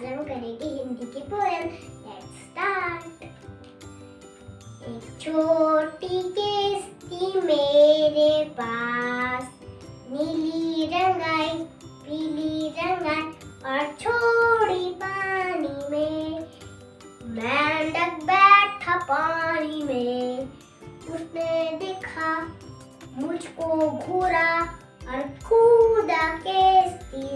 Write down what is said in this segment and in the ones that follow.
आज हम करेंगे हिंदी की पोएम लेट्स स्टार्ट एक छोटी किश्ती मेरे पास, नीली रंग आई पीली रंग आई और छोड़ी पानी में। मेंढक बैठा पानी में, उसने देखा, मुझको घूरा और कूदा किश्ती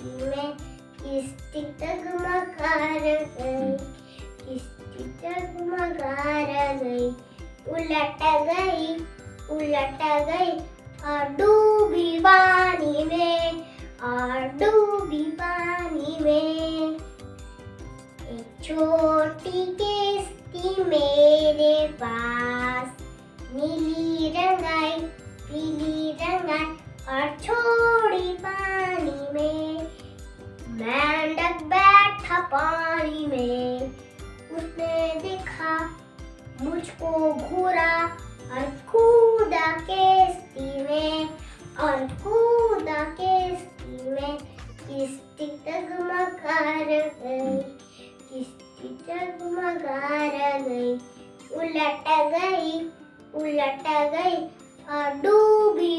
में किस्ती टगमगा गई? किस्ती टगमगा गई? उलट गई उलट गई। और डूबी पानी में और डूबी पानी में। एक छोटी किस्ती मेरे पास। नीली रंगाई, पीली रंगाई और छोड़ी पानी में। मुझको घूरा और कूदा किस्ती में और कूदा किस्ती में। किस्ती टगमगा गई, किस्ती टगमगा गई। उलट गई उलट गई और डूबी